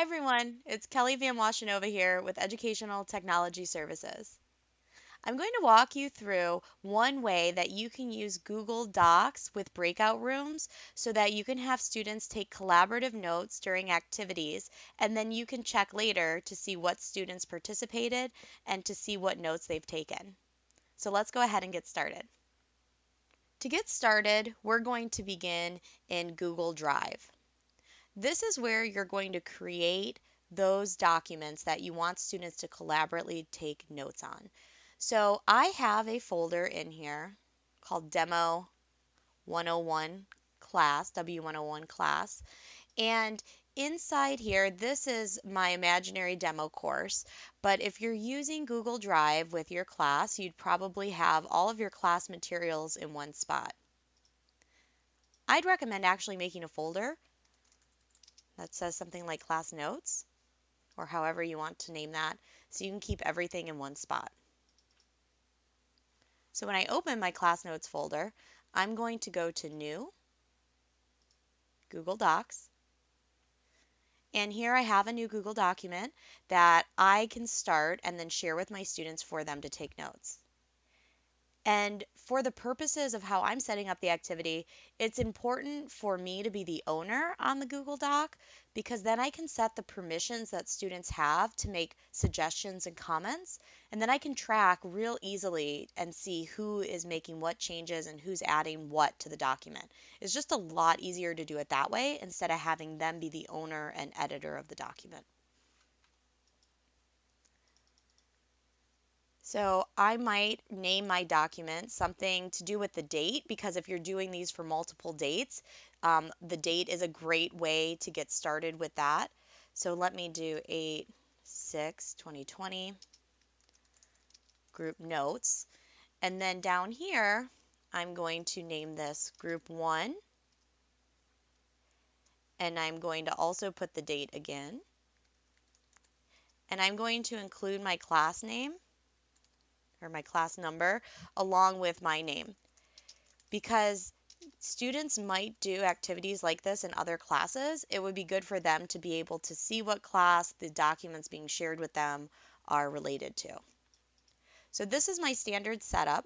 Hi everyone, it's Kelly Van Washenova here with Educational Technology Services. I'm going to walk you through one way that you can use Google Docs with breakout rooms so that you can have students take collaborative notes during activities and then you can check later to see what students participated and to see what notes they've taken. So let's go ahead and get started. To get started, we're going to begin in Google Drive. This is where you're going to create those documents that you want students to collaboratively take notes on. So I have a folder in here called Demo 101 class, W101 class. And inside here, this is my imaginary demo course. But if you're using Google Drive with your class, you'd probably have all of your class materials in one spot. I'd recommend actually making a folder that says something like class notes or however you want to name that so you can keep everything in one spot. So when I open my class notes folder, I'm going to go to new, Google Docs, and here I have a new Google document that I can start and then share with my students for them to take notes. And for the purposes of how I'm setting up the activity, it's important for me to be the owner on the Google Doc because then I can set the permissions that students have to make suggestions and comments. And then I can track real easily and see who is making what changes and who's adding what to the document. It's just a lot easier to do it that way instead of having them be the owner and editor of the document. So I might name my document something to do with the date because if you're doing these for multiple dates, um, the date is a great way to get started with that. So let me do 8 6 2020 group notes. And then down here, I'm going to name this group 1. And I'm going to also put the date again. And I'm going to include my class name or my class number along with my name. Because students might do activities like this in other classes, it would be good for them to be able to see what class the documents being shared with them are related to. So this is my standard setup.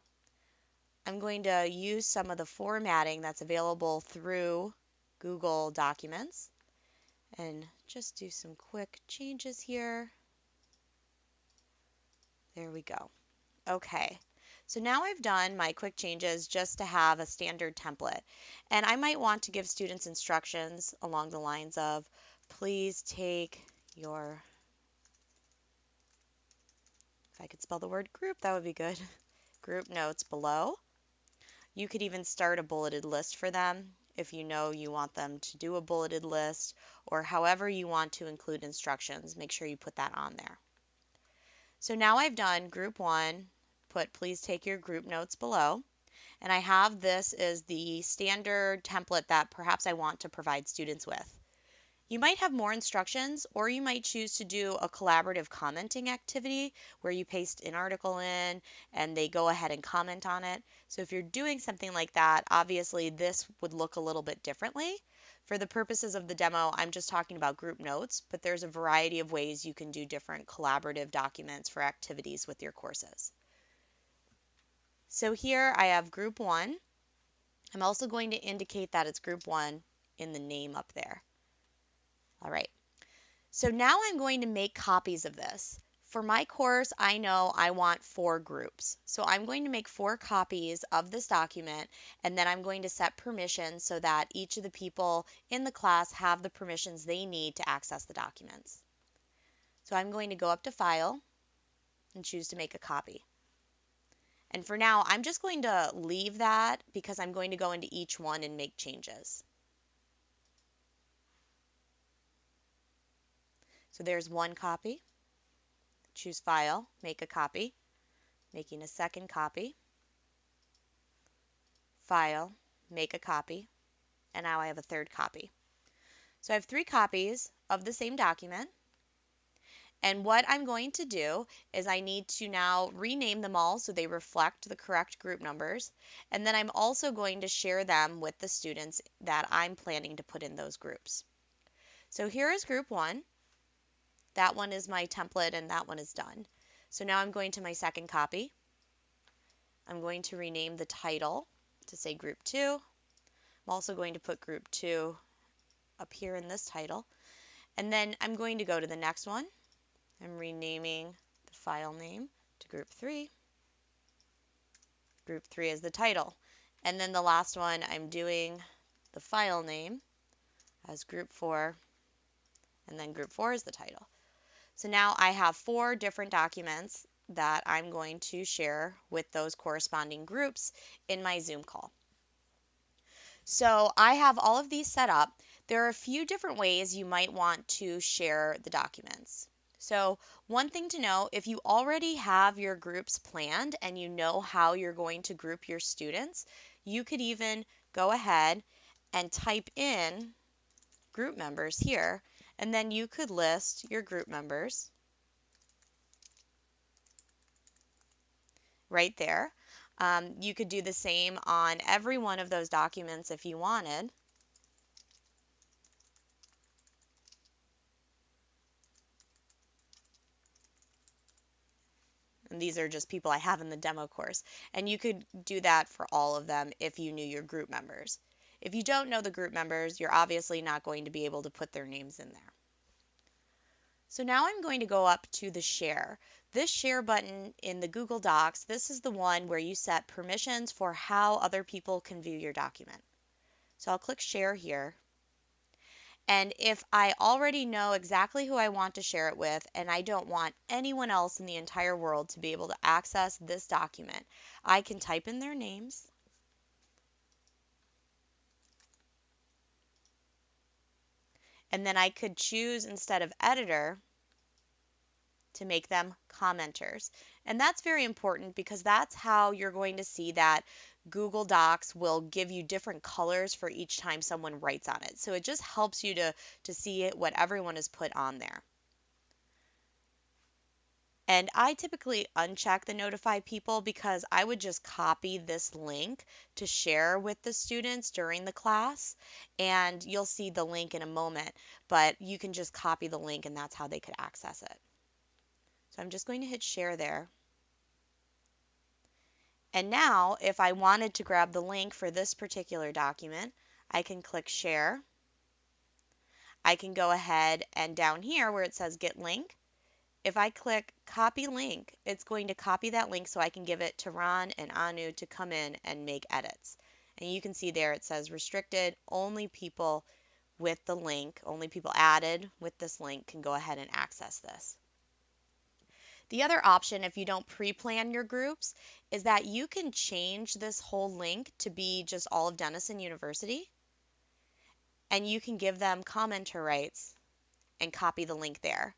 I'm going to use some of the formatting that's available through Google Documents and just do some quick changes here. There we go. Okay, so now I've done my quick changes just to have a standard template. And I might want to give students instructions along the lines of, please take your, if I could spell the word group, that would be good, group notes below. You could even start a bulleted list for them if you know you want them to do a bulleted list or however you want to include instructions, make sure you put that on there. So now I've done group one, put please take your group notes below. And I have this as the standard template that perhaps I want to provide students with. You might have more instructions or you might choose to do a collaborative commenting activity where you paste an article in and they go ahead and comment on it. So if you're doing something like that, obviously this would look a little bit differently. For the purposes of the demo, I'm just talking about group notes, but there's a variety of ways you can do different collaborative documents for activities with your courses. So here I have group one. I'm also going to indicate that it's group one in the name up there. All right. So now I'm going to make copies of this. For my course, I know I want four groups. So I'm going to make four copies of this document and then I'm going to set permissions so that each of the people in the class have the permissions they need to access the documents. So I'm going to go up to File and choose to make a copy. And for now, I'm just going to leave that because I'm going to go into each one and make changes. So there's one copy. Choose File, Make a Copy, making a second copy. File, Make a Copy, and now I have a third copy. So I have three copies of the same document. And what I'm going to do is I need to now rename them all so they reflect the correct group numbers. And then I'm also going to share them with the students that I'm planning to put in those groups. So here is group one. That one is my template and that one is done. So now I'm going to my second copy. I'm going to rename the title to say group 2. I'm also going to put group 2 up here in this title. And then I'm going to go to the next one. I'm renaming the file name to group 3. Group 3 is the title. And then the last one, I'm doing the file name as group 4, and then group 4 is the title. So now I have four different documents that I'm going to share with those corresponding groups in my Zoom call. So I have all of these set up. There are a few different ways you might want to share the documents. So one thing to know, if you already have your groups planned and you know how you're going to group your students, you could even go ahead and type in group members here, and then you could list your group members right there. Um, you could do the same on every one of those documents if you wanted. And these are just people I have in the demo course. And you could do that for all of them if you knew your group members. If you don't know the group members, you're obviously not going to be able to put their names in there. So now I'm going to go up to the share. This share button in the Google Docs, this is the one where you set permissions for how other people can view your document. So I'll click share here. And if I already know exactly who I want to share it with and I don't want anyone else in the entire world to be able to access this document, I can type in their names. And then I could choose instead of editor to make them commenters. And that's very important because that's how you're going to see that Google Docs will give you different colors for each time someone writes on it. So it just helps you to, to see what everyone has put on there. And I typically uncheck the notify people because I would just copy this link to share with the students during the class. And you'll see the link in a moment, but you can just copy the link and that's how they could access it. So I'm just going to hit share there. And now, if I wanted to grab the link for this particular document, I can click Share. I can go ahead and down here where it says Get Link, if I click Copy Link, it's going to copy that link so I can give it to Ron and Anu to come in and make edits. And you can see there it says restricted, only people with the link, only people added with this link can go ahead and access this. The other option, if you don't pre-plan your groups, is that you can change this whole link to be just all of Denison University. And you can give them commenter rights and copy the link there.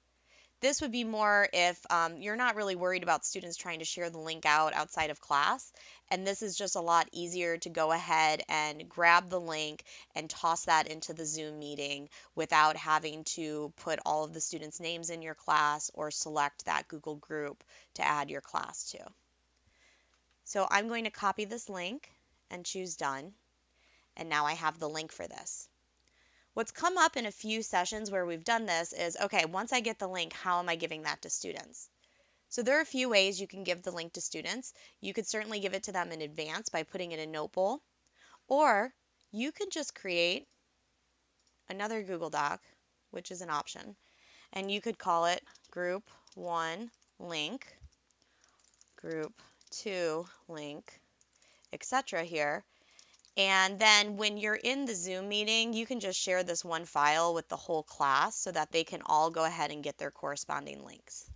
This would be more if um, you're not really worried about students trying to share the link out outside of class. And this is just a lot easier to go ahead and grab the link and toss that into the Zoom meeting without having to put all of the students' names in your class or select that Google group to add your class to. So I'm going to copy this link and choose done. And now I have the link for this. What's come up in a few sessions where we've done this is, okay, once I get the link, how am I giving that to students? So there are a few ways you can give the link to students. You could certainly give it to them in advance by putting it in Notebowl, or you could just create another Google Doc, which is an option, and you could call it Group 1 Link, Group 2 Link, etc. here, and then when you're in the Zoom meeting, you can just share this one file with the whole class so that they can all go ahead and get their corresponding links.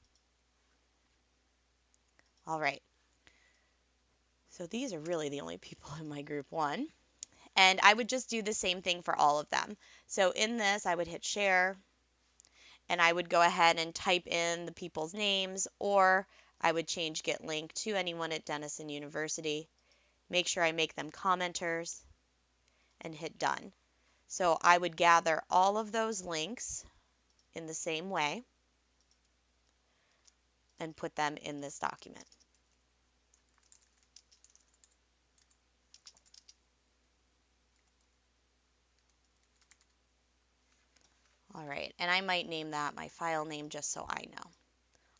All right. So these are really the only people in my group one. And I would just do the same thing for all of them. So in this, I would hit share and I would go ahead and type in the people's names or I would change get link to anyone at Denison University make sure I make them commenters, and hit done. So I would gather all of those links in the same way and put them in this document. All right, and I might name that my file name just so I know.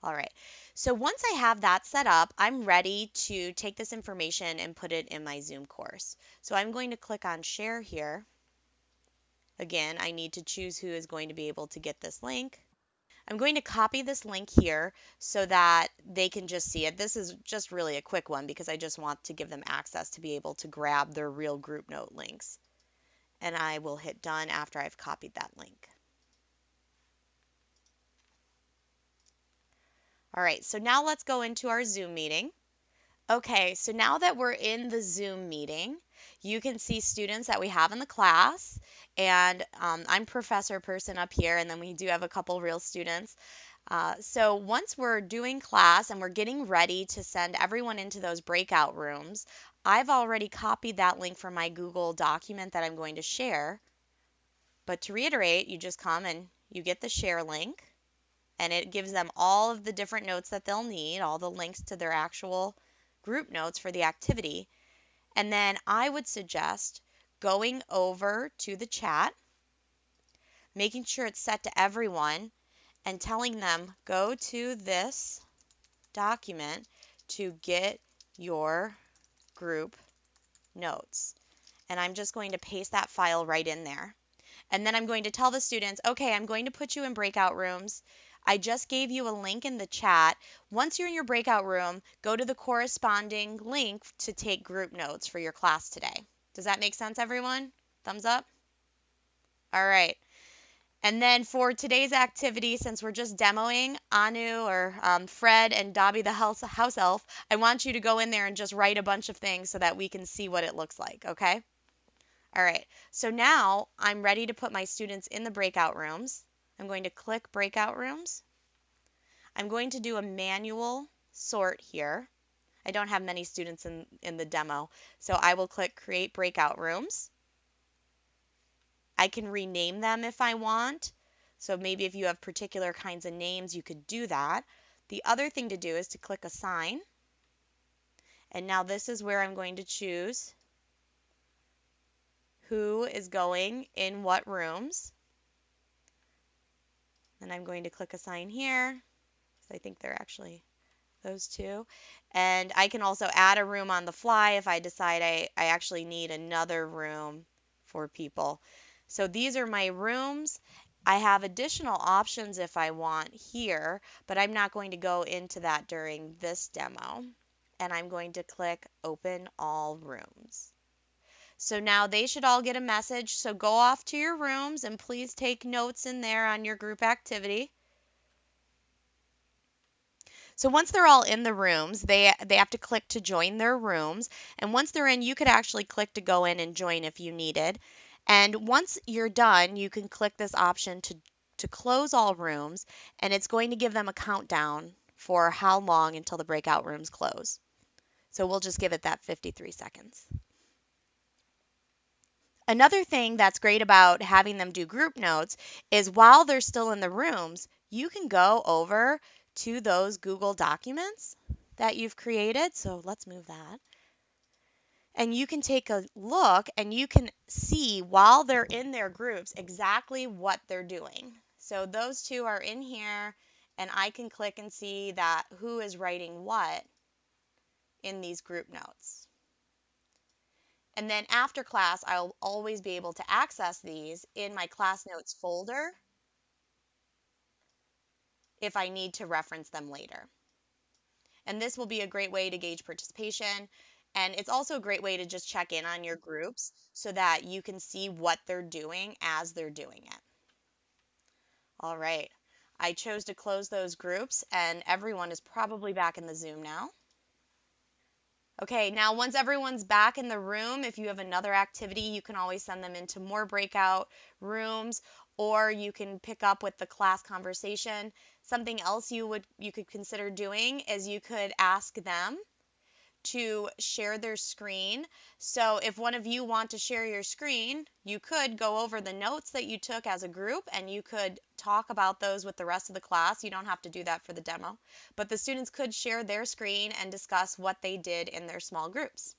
All right, so once I have that set up, I'm ready to take this information and put it in my Zoom course. So I'm going to click on share here. Again, I need to choose who is going to be able to get this link. I'm going to copy this link here so that they can just see it. This is just really a quick one because I just want to give them access to be able to grab their real group note links. And I will hit done after I've copied that link. All right, so now let's go into our Zoom meeting. Okay, so now that we're in the Zoom meeting, you can see students that we have in the class. And um, I'm professor person up here, and then we do have a couple real students. Uh, so once we're doing class and we're getting ready to send everyone into those breakout rooms, I've already copied that link from my Google document that I'm going to share. But to reiterate, you just come and you get the share link and it gives them all of the different notes that they'll need, all the links to their actual group notes for the activity. And then I would suggest going over to the chat, making sure it's set to everyone, and telling them go to this document to get your group notes. And I'm just going to paste that file right in there. And then I'm going to tell the students, okay, I'm going to put you in breakout rooms. I just gave you a link in the chat. Once you're in your breakout room, go to the corresponding link to take group notes for your class today. Does that make sense, everyone? Thumbs up? All right. And then for today's activity, since we're just demoing Anu or um, Fred and Dobby the house, house elf, I want you to go in there and just write a bunch of things so that we can see what it looks like, okay? All right, so now I'm ready to put my students in the breakout rooms. I'm going to click breakout rooms. I'm going to do a manual sort here. I don't have many students in, in the demo, so I will click create breakout rooms. I can rename them if I want. So maybe if you have particular kinds of names, you could do that. The other thing to do is to click assign. And now this is where I'm going to choose who is going in what rooms. And I'm going to click assign here. I think they're actually those two. And I can also add a room on the fly if I decide I, I actually need another room for people. So these are my rooms. I have additional options if I want here, but I'm not going to go into that during this demo. And I'm going to click open all rooms. So now they should all get a message. So go off to your rooms and please take notes in there on your group activity. So once they're all in the rooms, they they have to click to join their rooms. And once they're in, you could actually click to go in and join if you needed. And once you're done, you can click this option to to close all rooms and it's going to give them a countdown for how long until the breakout rooms close. So we'll just give it that 53 seconds. Another thing that's great about having them do group notes is while they're still in the rooms, you can go over to those Google documents that you've created. So let's move that. And you can take a look and you can see while they're in their groups exactly what they're doing. So those two are in here and I can click and see that who is writing what in these group notes. And then after class, I'll always be able to access these in my class notes folder if I need to reference them later. And this will be a great way to gauge participation. And it's also a great way to just check in on your groups so that you can see what they're doing as they're doing it. All right, I chose to close those groups and everyone is probably back in the Zoom now. Okay, now once everyone's back in the room, if you have another activity, you can always send them into more breakout rooms or you can pick up with the class conversation. Something else you would you could consider doing is you could ask them to share their screen. So if one of you want to share your screen, you could go over the notes that you took as a group and you could talk about those with the rest of the class. You don't have to do that for the demo, but the students could share their screen and discuss what they did in their small groups.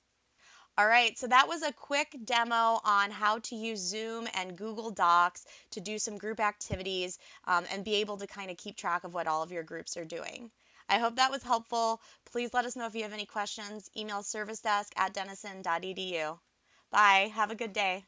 All right, so that was a quick demo on how to use Zoom and Google Docs to do some group activities um, and be able to kind of keep track of what all of your groups are doing. I hope that was helpful. Please let us know if you have any questions. Email servicedesk at denison.edu. Bye. Have a good day.